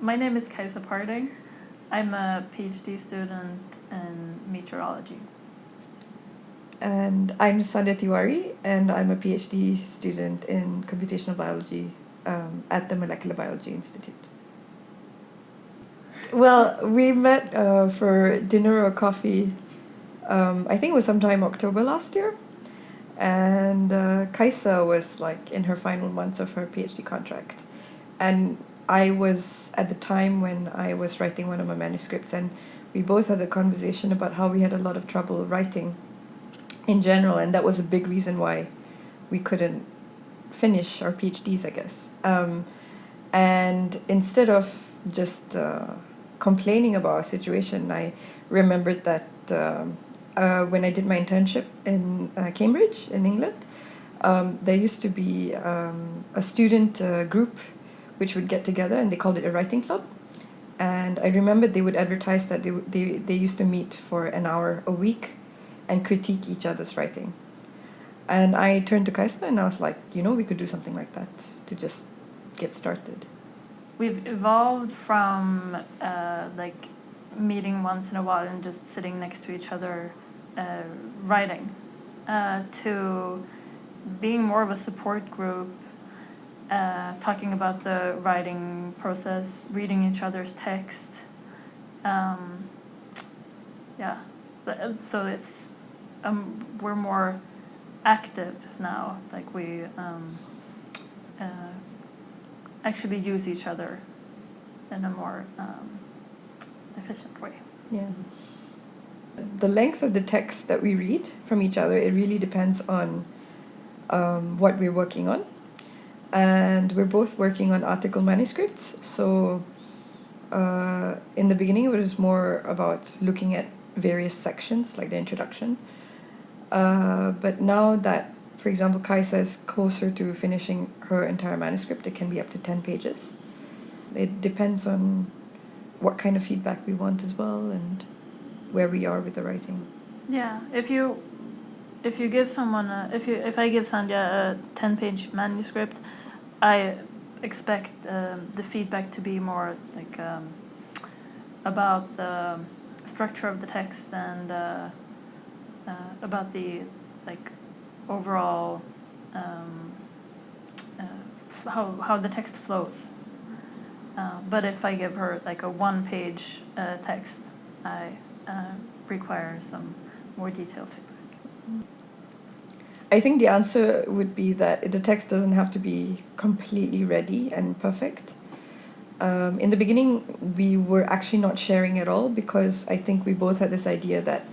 My name is Kaisa Parding. I'm a PhD student in meteorology. And I'm Sandhya Tiwari, and I'm a PhD student in computational biology um, at the Molecular Biology Institute. Well, we met uh, for dinner or coffee, um, I think it was sometime October last year. And uh, Kaisa was like in her final months of her PhD contract. And I was at the time when I was writing one of my manuscripts, and we both had a conversation about how we had a lot of trouble writing in general, and that was a big reason why we couldn't finish our PhDs, I guess. Um, and instead of just uh, complaining about our situation, I remembered that uh, uh, when I did my internship in uh, Cambridge in England, um, there used to be um, a student uh, group which would get together and they called it a writing club. And I remember they would advertise that they, they, they used to meet for an hour a week and critique each other's writing. And I turned to Kaisa and I was like, you know, we could do something like that to just get started. We've evolved from uh, like meeting once in a while and just sitting next to each other uh, writing uh, to being more of a support group, uh, talking about the writing process, reading each other's text. Um, yeah, so it's um, we're more active now. Like we um, uh, actually use each other in a more um, efficient way. Yeah. The length of the text that we read from each other, it really depends on um, what we're working on. And we're both working on article manuscripts. So uh, in the beginning, it was more about looking at various sections, like the introduction. Uh, but now that, for example, Kaisa is closer to finishing her entire manuscript, it can be up to 10 pages. It depends on what kind of feedback we want as well and where we are with the writing. Yeah, if you if you give someone a, if you if I give Sandhya a 10 page manuscript, I expect um, the feedback to be more like um, about the structure of the text and uh, uh, about the like overall um, uh, how how the text flows. Uh, but if I give her like a one-page uh, text, I uh, require some more detailed feedback. I think the answer would be that the text doesn't have to be completely ready and perfect. Um, in the beginning, we were actually not sharing at all because I think we both had this idea that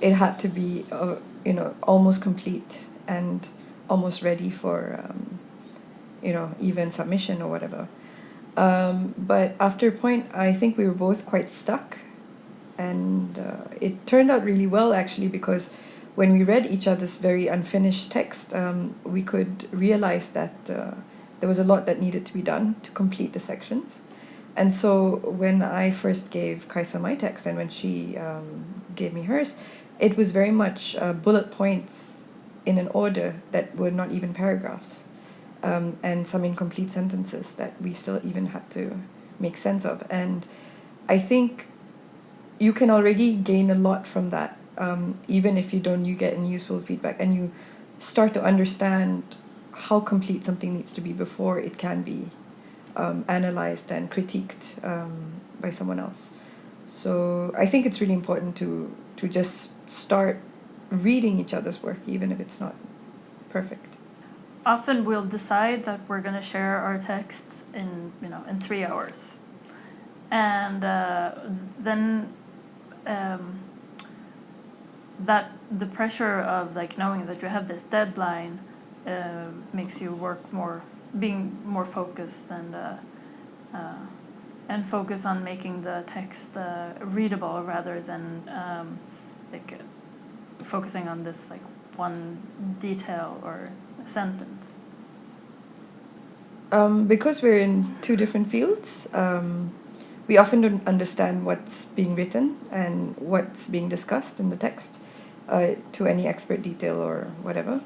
it had to be, uh, you know, almost complete and almost ready for, um, you know, even submission or whatever. Um, but after a point, I think we were both quite stuck. And uh, it turned out really well, actually, because when we read each other's very unfinished text, um, we could realize that uh, there was a lot that needed to be done to complete the sections. And so when I first gave Kaisa my text and when she um, gave me hers, it was very much uh, bullet points in an order that were not even paragraphs um, and some incomplete sentences that we still even had to make sense of. And I think you can already gain a lot from that, um, even if you don't you get any useful feedback and you start to understand how complete something needs to be before it can be um, analyzed and critiqued um, by someone else. So I think it's really important to to just start reading each other's work, even if it's not perfect often we'll decide that we're going to share our texts in you know in three hours and uh, then um, that the pressure of like knowing that you have this deadline uh, makes you work more being more focused and uh, uh and focus on making the text uh, readable rather than um, like focusing on this like one detail or sentence? Um, because we're in two different fields, um, we often don't understand what's being written and what's being discussed in the text uh, to any expert detail or whatever.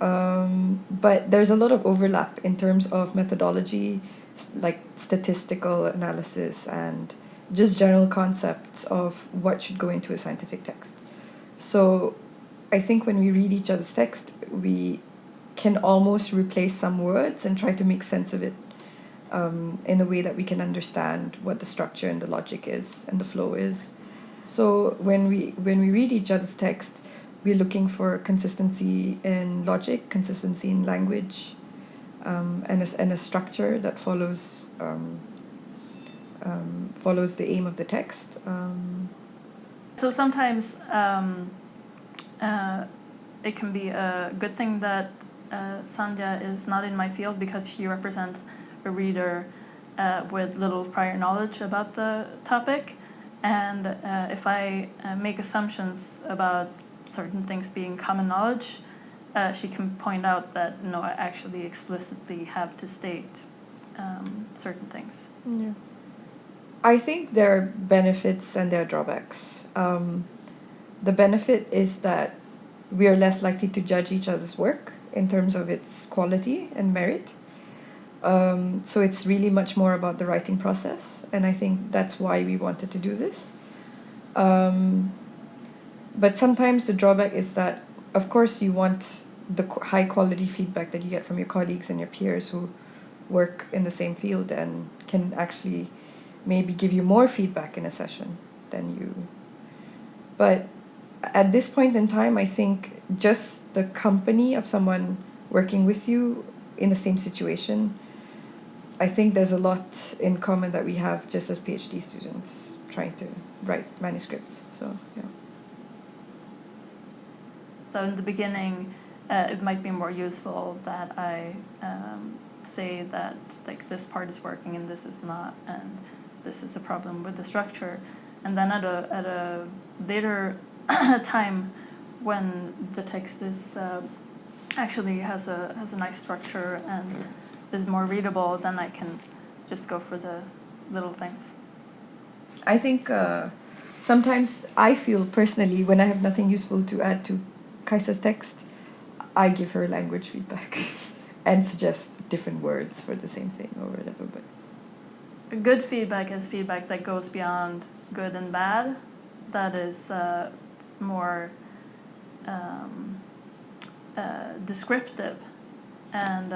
Um, but there's a lot of overlap in terms of methodology like statistical analysis and just general concepts of what should go into a scientific text. So I think when we read each other's text, we can almost replace some words and try to make sense of it um, in a way that we can understand what the structure and the logic is and the flow is. So when we when we read each other's text, we're looking for consistency in logic, consistency in language, um, and a, and a structure that follows um, um, follows the aim of the text. Um, So sometimes um, uh, it can be a good thing that uh, Sandhya is not in my field because she represents a reader uh, with little prior knowledge about the topic. And uh, if I uh, make assumptions about certain things being common knowledge, uh, she can point out that no, I actually explicitly have to state um, certain things. Yeah. I think there are benefits and there are drawbacks. Um, the benefit is that we are less likely to judge each other's work in terms of its quality and merit. Um, so it's really much more about the writing process, and I think that's why we wanted to do this. Um, but sometimes the drawback is that, of course, you want the high quality feedback that you get from your colleagues and your peers who work in the same field and can actually maybe give you more feedback in a session than you. But at this point in time, I think just the company of someone working with you in the same situation, I think there's a lot in common that we have just as PhD students trying to write manuscripts. So, yeah. So in the beginning, uh, it might be more useful that I um, say that like this part is working and this is not, and this is a problem with the structure. And then at a at a later time, when the text is uh, actually has a has a nice structure and is more readable, then I can just go for the little things. I think uh, sometimes I feel personally when I have nothing useful to add to Kaisa's text, I give her language feedback and suggest different words for the same thing or whatever. But Good feedback is feedback that goes beyond good and bad. That is uh, more um, uh, descriptive and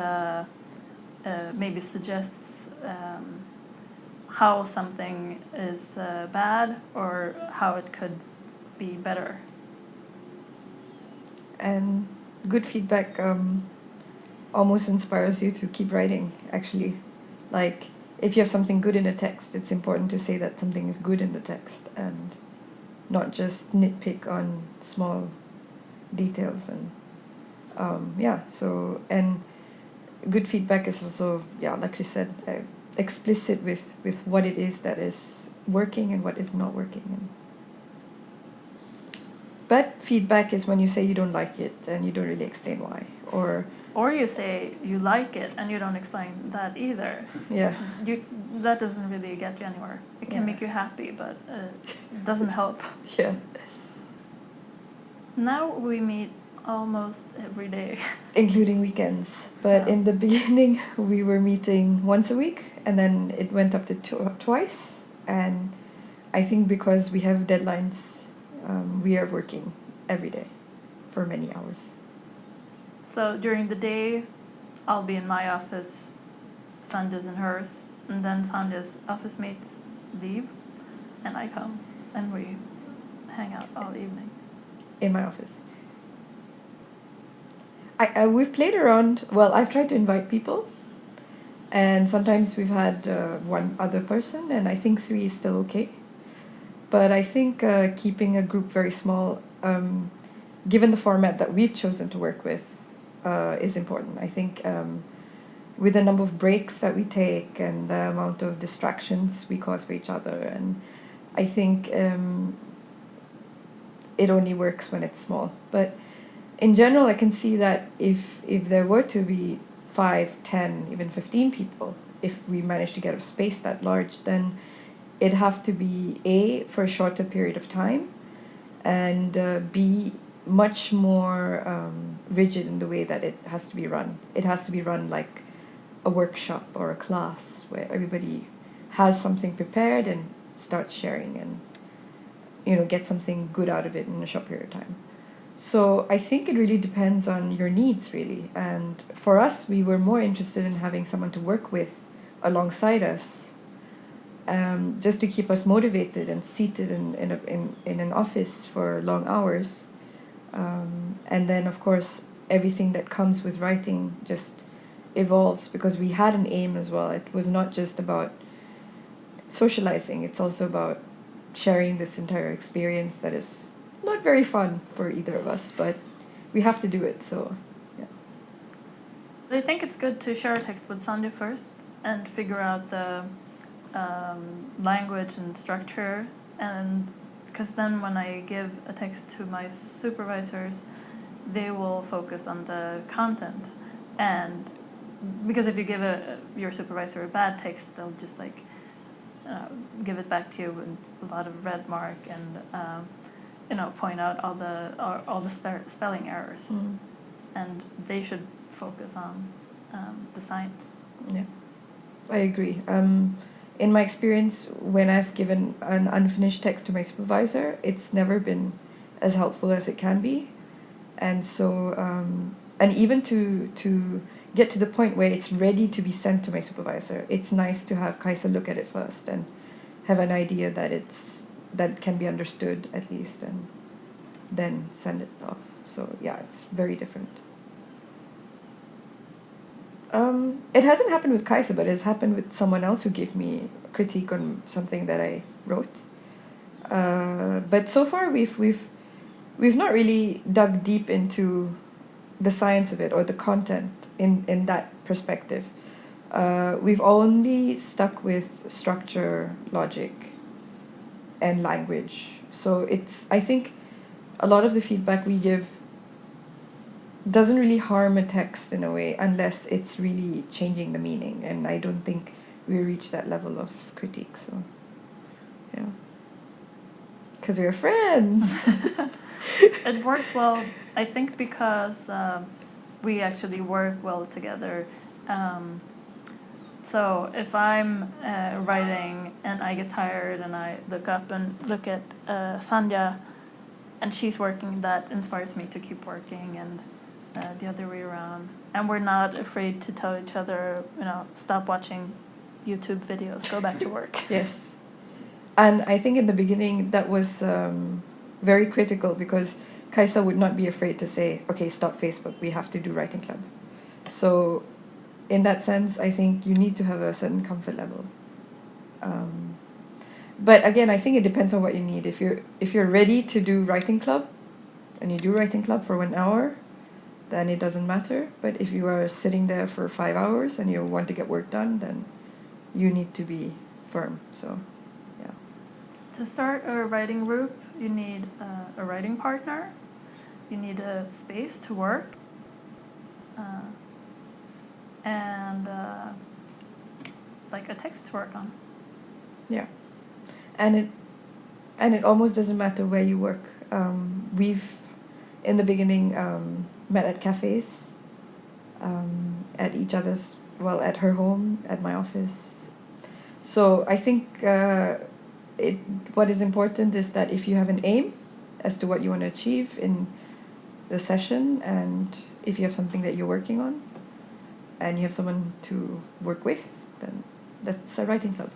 uh, maybe suggests um, how something is uh, bad or how it could be better. and good feedback um, almost inspires you to keep writing. Actually, like if you have something good in a text, it's important to say that something is good in the text and not just nitpick on small details and um, yeah. So and good feedback is also yeah, like you said, uh, explicit with with what it is that is working and what is not working. And bad feedback is when you say you don't like it and you don't really explain why, or Or you say you like it and you don't explain that either. yeah, You, that doesn't really get you anywhere. It can Yeah. make you happy, but uh, it doesn't help. yeah, Now we meet almost every day. including weekends. But Yeah. in the beginning, we were meeting once a week, and then it went up to tw- twice. And I think because we have deadlines, um, we are working every day for many hours. So during the day, I'll be in my office, Sandhya's in hers, and then Sandhya's office mates leave, and I come, and we hang out all evening. in my office. I, I we've played around. Well, I've tried to invite people, and sometimes we've had uh, one other person, and I think three is still okay. But I think uh, keeping a group very small, um, given the format that we've chosen to work with, uh, is important. I think um, with the number of breaks that we take and the amount of distractions we cause for each other, and I think um, it only works when it's small. But in general, I can see that if if there were to be five, ten, even fifteen people, if we manage to get a space that large, then it'd have to be a for a shorter period of time, and uh, b much more um, rigid in the way that it has to be run. It has to be run like a workshop or a class where everybody has something prepared and starts sharing and you know get something good out of it in a short period of time so i think it really depends on your needs really. And for us we were more interested in having someone to work with alongside us um, just to keep us motivated and seated in, in, a, in, in an office for long hours. Um, and then of course everything that comes with writing just evolves because we had an aim as well. It was not just about socializing. It's also about sharing this entire experience that is not very fun for either of us, but we have to do it. So, yeah. I think it's good to share a text with Sandhya first and figure out the um, language and structure, and because then when I give a text to my supervisors, they will focus on the content, and because if you give a your supervisor a bad text, they'll just like uh, give it back to you with a lot of red mark and um, you know point out all the all, all the spe- spelling errors Mm. and they should focus on um, the science Yeah, I agree. Um, in my experience, when I've given an unfinished text to my supervisor, it's never been as helpful as it can be, and so um, and even to to get to the point where it's ready to be sent to my supervisor, it's nice to have Kaisa look at it first and have an idea that it's that can be understood at least, and then send it off. So yeah, it's very different. Um, it hasn't happened with Kaisa, but it's happened with someone else who gave me critique on something that I wrote. Uh, but so far, we've we've we've not really dug deep into the science of it or the content in in that perspective. Uh, we've only stuck with structure, logic, and language. So it's I think a lot of the feedback we give doesn't really harm a text in a way unless it's really changing the meaning and i don't think we reach that level of critique so yeah because we're friends it works well i think because um, we actually work well together um, so if i'm uh, writing and i get tired and i look up and look at uh, sandhya and she's working that inspires me to keep working and uh, the other way around. And we're not afraid to tell each other you know stop watching youtube videos go back to work. Yes. And i think in the beginning that was um, very critical because kaisa would not be afraid to say okay stop facebook. We have to do writing club. So in that sense i think you need to have a certain comfort level. Um, but again i think it depends on what you need. If you're if you're ready to do writing club and you do writing club for one hour then it doesn't matter. But if you are sitting there for five hours and you want to get work done then you need to be firm. So yeah. To start a writing group you need uh, a writing partner. You need a space to work. Uh, and uh, like a text to work on. Yeah. And it and it almost doesn't matter where you work. Um, we've in the beginning um, met at cafes um, at each other's well at her home at my office. So i think uh, it what is important is that if you have an aim as to what you want to achieve in the session and if you have something that you're working on and you have someone to work with then that's a writing club